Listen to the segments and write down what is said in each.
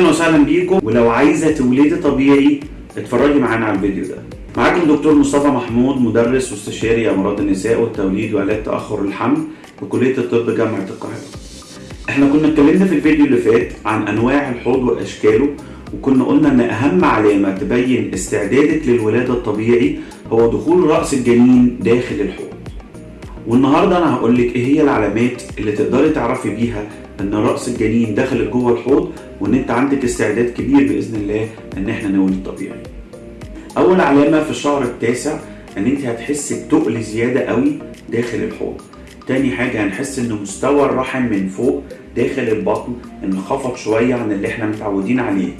وسهلا بيكم. ولو عايزة تولدي طبيعي اتفرجي معانا على الفيديو ده. معاكم دكتور مصطفى محمود مدرس واستشاري أمراض النساء والتوليد وعلاج تأخر الحمل بكليه الطب جامعة القاهرة. إحنا كنا اتكلمنا في الفيديو اللي فات عن أنواع الحوض وأشكاله وكنا قلنا إن أهم علامة تبين استعدادك للولادة الطبيعي هو دخول رأس الجنين داخل الحوض. والنهاردة أنا هقول لك إيه هي العلامات اللي تقدري تعرفي بيها إن رأس الجنين دخلت جوه الحوض وإن أنت عندك استعداد كبير بإذن الله إن إحنا نولد طبيعي. أول علامة في الشهر التاسع إن أنت هتحسي بتقل زيادة قوي داخل الحوض. تاني حاجة هنحس إن مستوى الرحم من فوق داخل البطن انخفض شوية عن اللي إحنا متعودين عليه.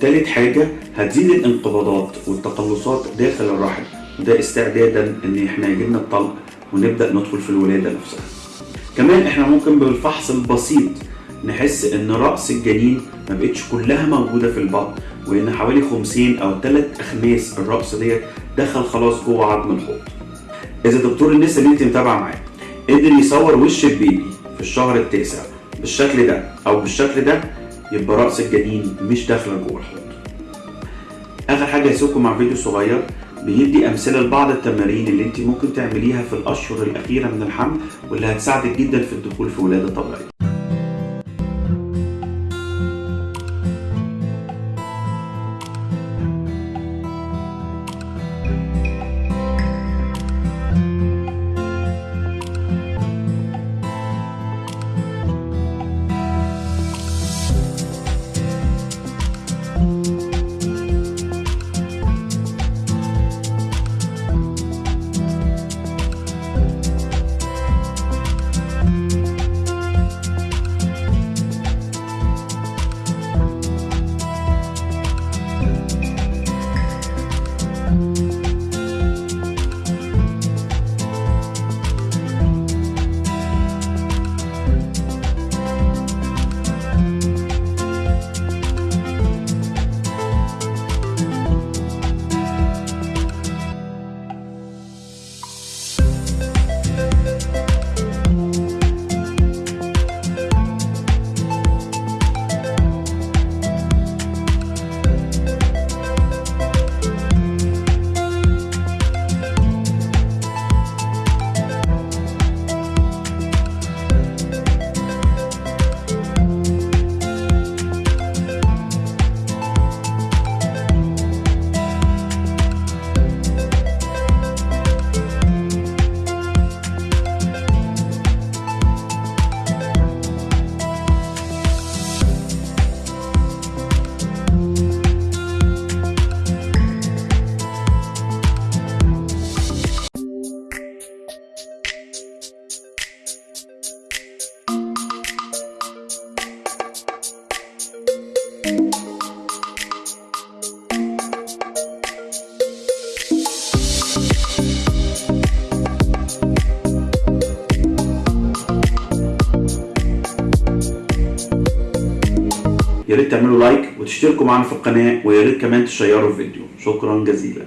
تالت حاجة هتزيد الانقباضات والتقلصات داخل الرحم. وده استعدادا إن إحنا يجيلنا الطلق ونبدأ ندخل في الولادة نفسها. كمان إحنا ممكن بالفحص البسيط نحس إن رأس الجنين ما بقتش كلها موجودة في البطن وإن حوالي خمسين أو ثلاث أخماس الرأس ديت دخل خلاص جوه عظم الحوض. إذا دكتور النساء اللي أنت متابعة معاه قدر يصور وش البيبي في الشهر التاسع بالشكل ده أو بالشكل ده يبقى رأس الجنين مش داخلة جوه الحوض. آخر حاجة هسيبكم مع فيديو صغير بيدي أمثلة لبعض التمارين اللي انت ممكن تعمليها في الأشهر الأخيرة من الحمل واللي هتساعدك جدا في الدخول في ولادة طبيعية. يا ريت تعملوا لايك وتشتركوا معنا في القناة ويا ريت كمان تشيروا الفيديو. شكرا جزيلا.